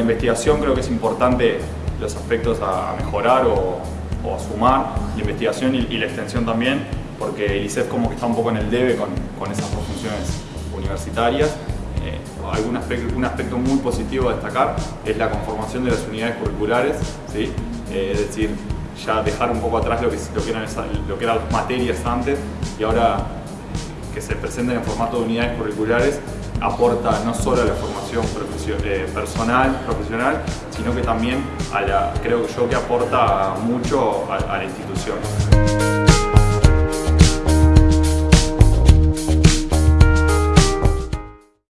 investigación creo que es importante los aspectos a, mejorar o, a sumar, la investigación y, la extensión también, porque el ICEF como que está un poco en el debe con, esas funciones universitarias. Eh, un aspecto muy positivo a destacar es la conformación de las unidades curriculares. Eh, es decir, ya dejar un poco atrás lo que, lo que, eran, lo que eran las materias antes y ahora que se presenten en formato de unidades curriculares aporta no solo a la formación eh, personal, profesional, sino que también a la, creo yo que aporta mucho a la institución.